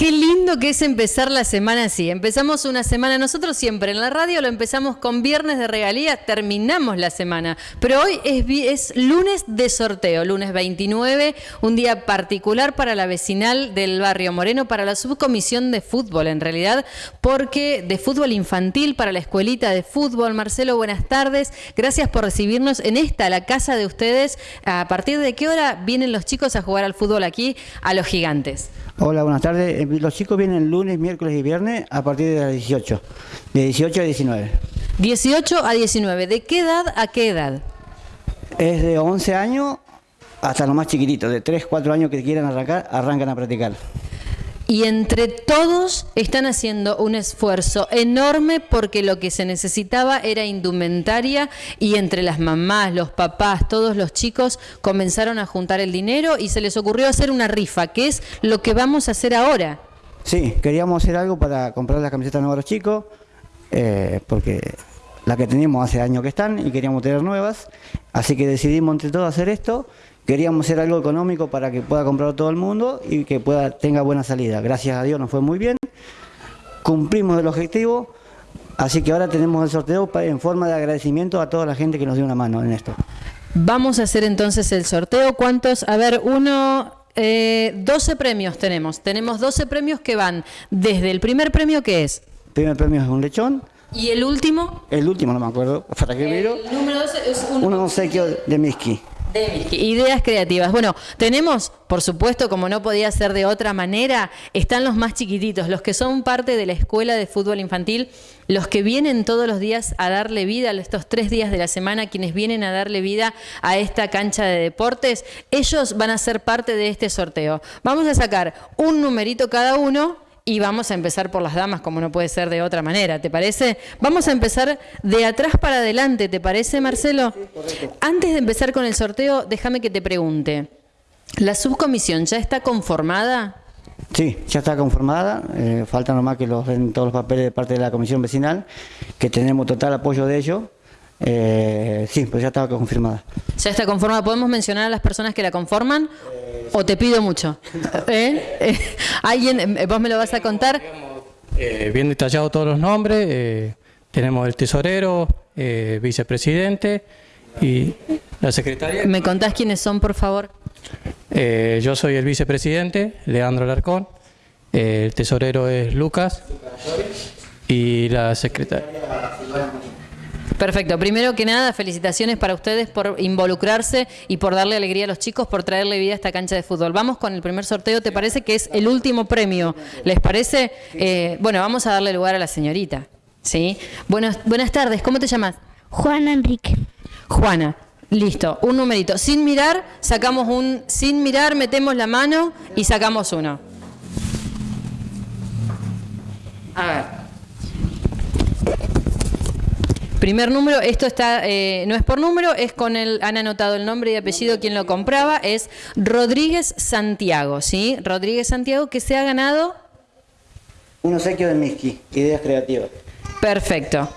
Qué lindo que es empezar la semana así. Empezamos una semana, nosotros siempre en la radio lo empezamos con viernes de regalías, terminamos la semana. Pero hoy es, es lunes de sorteo, lunes 29, un día particular para la vecinal del barrio Moreno, para la subcomisión de fútbol en realidad, porque de fútbol infantil para la escuelita de fútbol. Marcelo, buenas tardes. Gracias por recibirnos en esta, la casa de ustedes. ¿A partir de qué hora vienen los chicos a jugar al fútbol aquí a los gigantes? Hola, buenas tardes. Eh, los chicos vienen lunes, miércoles y viernes a partir de las 18. De 18 a 19. 18 a 19. ¿De qué edad a qué edad? Es de 11 años hasta los más chiquititos. De 3, 4 años que quieran arrancar, arrancan a practicar y entre todos están haciendo un esfuerzo enorme porque lo que se necesitaba era indumentaria y entre las mamás, los papás, todos los chicos comenzaron a juntar el dinero y se les ocurrió hacer una rifa, que es lo que vamos a hacer ahora. Sí, queríamos hacer algo para comprar las camisetas nuevas a los chicos, eh, porque las que teníamos hace años que están y queríamos tener nuevas, así que decidimos entre todos hacer esto Queríamos hacer algo económico para que pueda comprar todo el mundo y que pueda tenga buena salida. Gracias a Dios nos fue muy bien. Cumplimos el objetivo, así que ahora tenemos el sorteo en forma de agradecimiento a toda la gente que nos dio una mano en esto. Vamos a hacer entonces el sorteo. ¿Cuántos? A ver, uno, eh, 12 premios tenemos. Tenemos 12 premios que van desde el primer premio que es. El primer premio es un lechón. ¿Y el último? El último, no me acuerdo. ¿Para qué El número 12 es un... Un obsequio de Miski. Ideas creativas. Bueno, tenemos, por supuesto, como no podía ser de otra manera, están los más chiquititos, los que son parte de la escuela de fútbol infantil, los que vienen todos los días a darle vida, estos tres días de la semana, quienes vienen a darle vida a esta cancha de deportes, ellos van a ser parte de este sorteo. Vamos a sacar un numerito cada uno y vamos a empezar por las damas, como no puede ser de otra manera, ¿te parece? Vamos a empezar de atrás para adelante, ¿te parece, Marcelo? Antes de empezar con el sorteo, déjame que te pregunte. ¿La subcomisión ya está conformada? Sí, ya está conformada, eh, falta nomás que los den todos los papeles de parte de la comisión vecinal, que tenemos total apoyo de ellos. Eh, sí, pues ya está confirmada. ¿Ya está conformada? ¿Podemos mencionar a las personas que la conforman? ¿O te pido mucho? ¿Eh? ¿Eh? ¿Alguien, eh, vos me lo vas a contar? bien detallado todos los nombres, tenemos el tesorero, vicepresidente y la secretaria. ¿Me contás quiénes son, por favor? yo soy el vicepresidente, Leandro Larcón, el tesorero es Lucas y la secretaria. Perfecto. Primero que nada, felicitaciones para ustedes por involucrarse y por darle alegría a los chicos, por traerle vida a esta cancha de fútbol. Vamos con el primer sorteo, ¿te parece que es el último premio? ¿Les parece? Eh, bueno, vamos a darle lugar a la señorita. ¿Sí? Buenas, buenas tardes, ¿cómo te llamas? Juana Enrique. Juana. Listo, un numerito. Sin mirar, sacamos un... Sin mirar, metemos la mano y sacamos uno. A ver. Primer número, esto está, eh, no es por número, es con el, han anotado el nombre y apellido quien lo compraba, es Rodríguez Santiago, ¿sí? Rodríguez Santiago, que se ha ganado... Un obsequio de Miski, ideas creativas. Perfecto.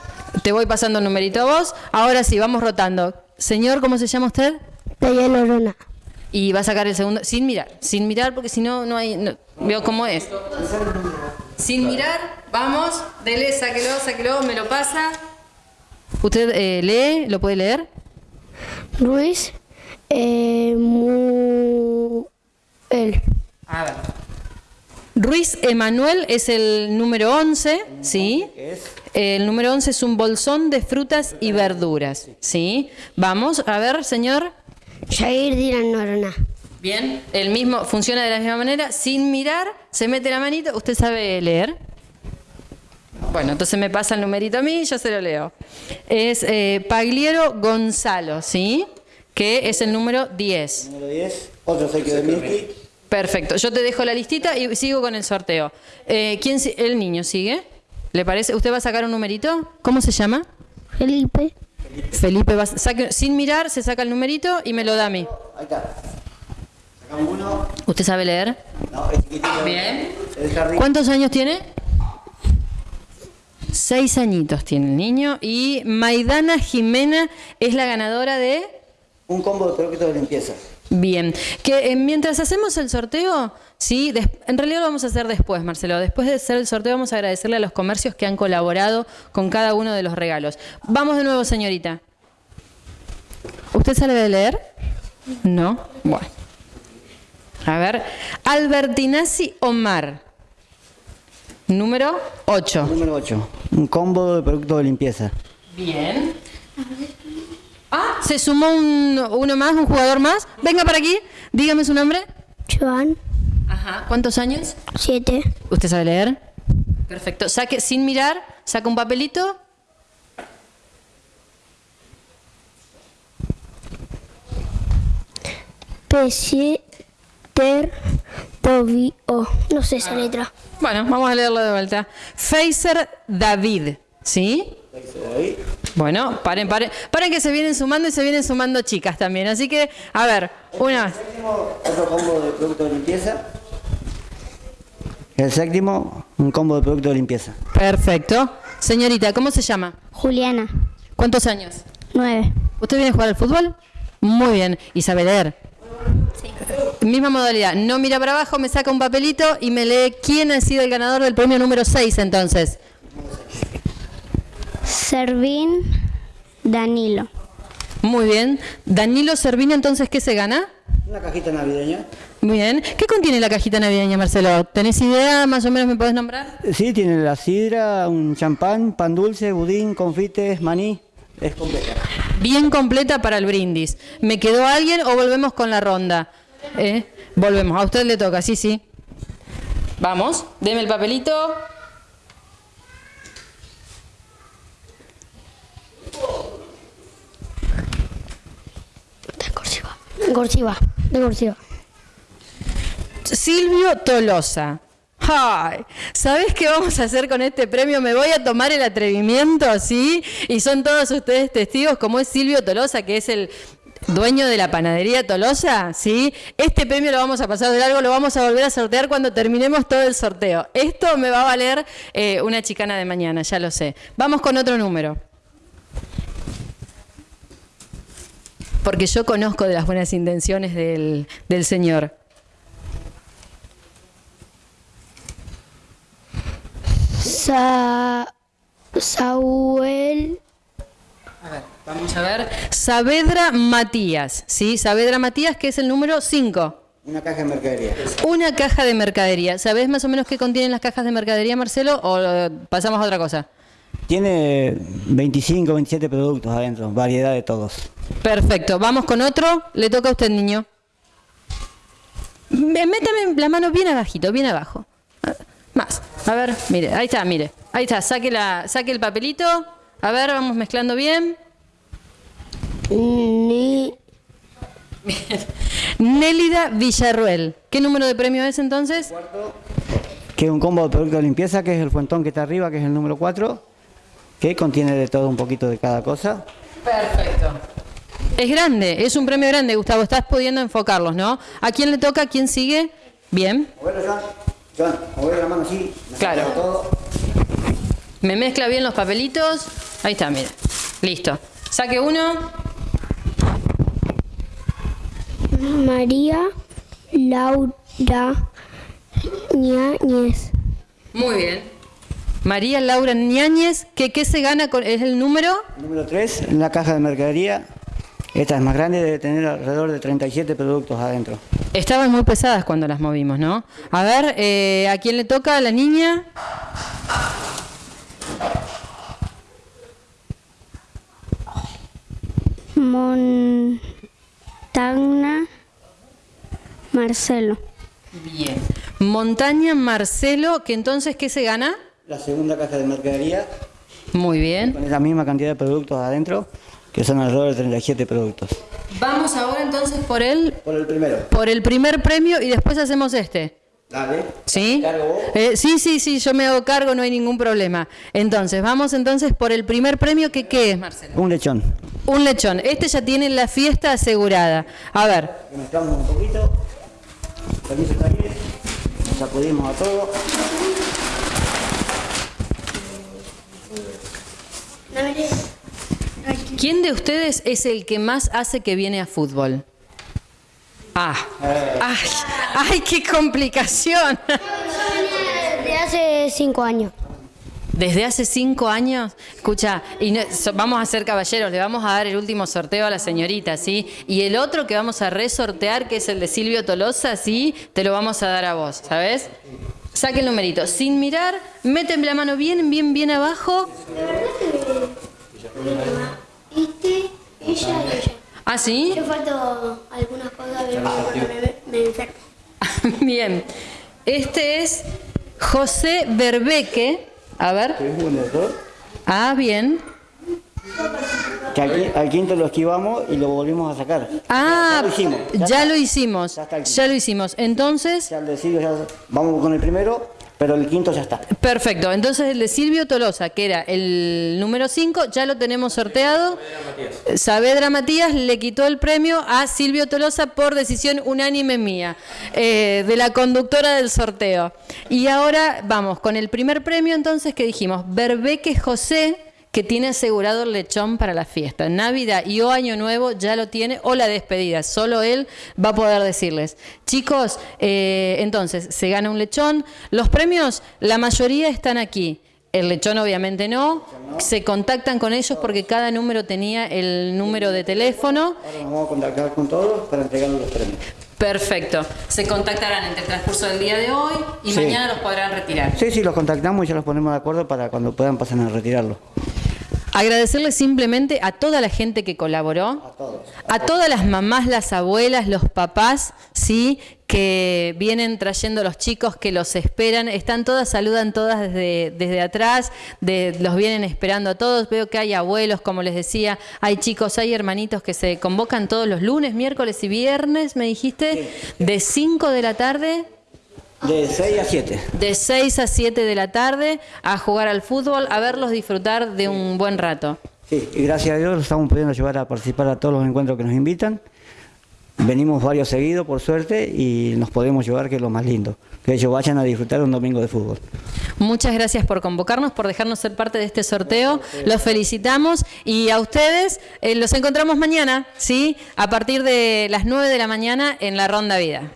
Te voy pasando el numerito a vos. Ahora sí, vamos rotando. Señor, ¿cómo se llama usted? Taya Lorona. Y va a sacar el segundo, sin mirar, sin mirar porque si no, no hay, veo cómo es. Sin mirar, vamos, dele, sáquelo, sáquelo, me lo pasa. ¿Usted eh, lee? ¿Lo puede leer? Ruiz eh, A ver. Ruiz Emanuel es el número 11, ¿sí? El número 11 es un bolsón de frutas y verduras, ¿sí? Vamos, a ver, señor. Jair Diran Norona. Bien, el mismo, funciona de la misma manera, sin mirar, se mete la manito, ¿usted sabe leer? Bueno, entonces me pasa el numerito a mí y yo se lo leo. Es eh, Pagliero Gonzalo, ¿sí? Que es el número 10. Número 10, otro obsequio de Milky. Perfecto, yo te dejo la listita y sigo con el sorteo. Eh, ¿quién, ¿El niño sigue? ¿Le parece? ¿Usted va a sacar un numerito? ¿Cómo se llama? Felipe. Felipe, va, sin mirar, se saca el numerito y me lo da a mí. Ahí está. Sacamos uno. ¿Usted sabe leer? No, es chiquitito. Bien. ¿Cuántos años tiene? Seis añitos tiene el niño y Maidana Jimena es la ganadora de... Un combo de productos de limpieza. Bien, que eh, mientras hacemos el sorteo, sí, en realidad lo vamos a hacer después, Marcelo. Después de hacer el sorteo vamos a agradecerle a los comercios que han colaborado con cada uno de los regalos. Vamos de nuevo, señorita. ¿Usted sabe leer? No. Bueno. A ver, Albertinazzi Omar. Número 8. Número 8. Un combo de productos de limpieza. Bien. Ah, se sumó un- uno más, un jugador más. Venga para aquí, dígame su nombre. Joan, Ajá. ¿Cuántos años? 7. ¿Usted sabe leer? Perfecto. Saque, sin mirar, saca un papelito. Pesieter Tobio. No sé esa letra. Bueno, vamos a leerlo de vuelta. Facer David, ¿sí? Bueno, paren, paren. Paren que se vienen sumando y se vienen sumando chicas también. Así que, a ver, una más. Otro combo de productos de limpieza. El séptimo, un combo de productos de limpieza. Perfecto. Señorita, ¿cómo se llama? Juliana, ¿Cuántos años? 9. ¿Usted viene a jugar al fútbol? Muy bien. ¿Y sabe leer? Misma modalidad. No mira para abajo, me saca un papelito y me lee quién ha sido el ganador del premio número 6 entonces. Servín Danilo. Muy bien. Danilo Servino, entonces, ¿qué se gana? Una cajita navideña. Muy bien. ¿Qué contiene la cajita navideña, Marcelo? ¿Tenés idea? ¿Más o menos me podés nombrar? Sí, tiene la sidra, un champán, pan dulce, budín, confites, maní. Es completa. Bien completa para el brindis. ¿Me quedó alguien o volvemos con la ronda? ¿Eh? Volvemos. A usted le toca, sí, sí. Vamos, deme el papelito. De cursiva. Cursiva. De cursiva. Silvio Tolosa. Ay, ¿sabés qué vamos a hacer con este premio? Me voy a tomar el atrevimiento, ¿sí? Y son todos ustedes testigos, como es Silvio Tolosa, que es el dueño de la panadería Tolosa, ¿sí? Este premio lo vamos a pasar de largo, lo vamos a volver a sortear cuando terminemos todo el sorteo. Esto me va a valer eh, una chicana de mañana, ya lo sé. Vamos con otro número. Porque yo conozco de las buenas intenciones del, del señor. Sa Saúl A ver, vamos a ver. Saavedra Matías, ¿sí? Saavedra Matías, que es el número 5. Una caja de mercadería. Una caja de mercadería. ¿Sabés más o menos qué contienen las cajas de mercadería, Marcelo? ¿O eh, pasamos a otra cosa? Tiene 25, 27 productos adentro, variedad de todos. Perfecto. Vamos con otro. Le toca a usted, niño. Me- Métame la mano bien abajito, bien abajo. Más. A ver, mire, ahí está, mire. Ahí está, saque, la, saque el papelito. A ver, vamos mezclando bien. Ni Nélida Villarruel. ¿Qué número de premio es entonces? Que es un combo de productos de limpieza, que es el fuentón que está arriba, que es el número 4, que contiene de todo un poquito de cada cosa. Perfecto. Es grande, es un premio grande, Gustavo. Estás pudiendo enfocarlos, ¿no? ¿A quién le toca? ¿A quién sigue? Bien. Moverlo, mover la mano así. Claro. Todo. Me mezcla bien los papelitos. Ahí está, mire. Listo. Saque uno. María Laura Ñañez. Muy bien. María Laura Ñáñez, ¿qué, qué se gana? Con, ¿Es el número? Número 3, en la caja de mercadería. Esta es más grande, debe tener alrededor de 37 productos adentro. Estaban muy pesadas cuando las movimos, ¿no? A ver, eh, ¿a quién le toca? ¿A la niña? Montagna Marcelo. Bien. Montaña Marcelo, que entonces, ¿qué se gana? La segunda caja de mercadería, Muy bien. con la misma cantidad de productos adentro, que son alrededor de 37 productos. Vamos ahora entonces por el, Por el primero. por el primer premio y después hacemos este. Dale. ¿Sí? Cargo. Eh, sí, sí, sí, yo me hago cargo, no hay ningún problema. Entonces, vamos entonces por el primer premio, que ¿qué es, Marcelo? Un lechón. Un lechón. Este ya tiene la fiesta asegurada. A ver, mezclamos un poquito. Permiso talleres. Nos sacudimos a todo. ¿quién de ustedes es el que más hace que viene a fútbol? Ah, ay, ay, qué complicación. De hace cinco años. Desde hace cinco años, escucha, y no- so- vamos a ser caballeros, le vamos a dar el último sorteo a la señorita, ¿sí? Y el otro que vamos a resortear, que es el de Silvio Tolosa, ¿sí? Te lo vamos a dar a vos, ¿sabes? Saque el numerito, sin mirar, meten la mano bien, bien, bien abajo. Este, ella y ella. ¿Ah, sí? Yo falto algunas cosas, pero me, me enfermo. bien. Este es José Berbeque. A ver. Ah, bien. Que al, al quinto lo esquivamos y lo volvimos a sacar. Ah, Ya lo hicimos. ya está. lo hicimos. Ya Ya lo hicimos. Entonces, Ya de Silvio ya- vamos con el primero, pero el quinto ya está. Perfecto, entonces el de Silvio Tolosa, que era el número 5, ya lo tenemos sorteado. Saavedra Matías le quitó el premio a Silvio Tolosa por decisión unánime mía, eh, de la conductora del sorteo. Y ahora vamos con el primer premio entonces que dijimos, Berbeque José, que tiene asegurado el lechón para la fiesta. Navidad y o Año Nuevo ya lo tiene, o la despedida. Solo él va a poder decirles. Chicos, eh, entonces, se gana un lechón. Los premios, la mayoría están aquí. El lechón obviamente no. Se contactan con ellos porque cada número tenía el número de teléfono. Ahora nos vamos a contactar con todos para entregarles los premios. Perfecto. Se contactarán entre el transcurso del día de hoy y Sí. mañana los podrán retirar. Sí, sí, los contactamos y ya los ponemos de acuerdo para cuando puedan pasar a retirarlo. Agradecerle simplemente a toda la gente que colaboró, a, todas las mamás, las abuelas, los papás, sí, que vienen trayendo los chicos, que los esperan, están todas, saludan todas desde, desde atrás, de- los vienen esperando a todos. Veo que hay abuelos, como les decía, hay chicos, hay hermanitos que se convocan todos los lunes, miércoles y viernes, me dijiste, de 5 de la tarde De 6 a 7. de 6 a 7 de la tarde a jugar al fútbol, a verlos disfrutar de un buen rato. Sí, y gracias a Dios los estamos pudiendo llevar a participar a todos los encuentros que nos invitan. Venimos varios seguidos, por suerte, y nos podemos llevar, que es lo más lindo. Que ellos vayan a disfrutar un domingo de fútbol. Muchas gracias por convocarnos, por dejarnos ser parte de este sorteo. Los felicitamos y a ustedes eh, los encontramos mañana, ¿sí? A partir de las 9 de la mañana en la Ronda Vida.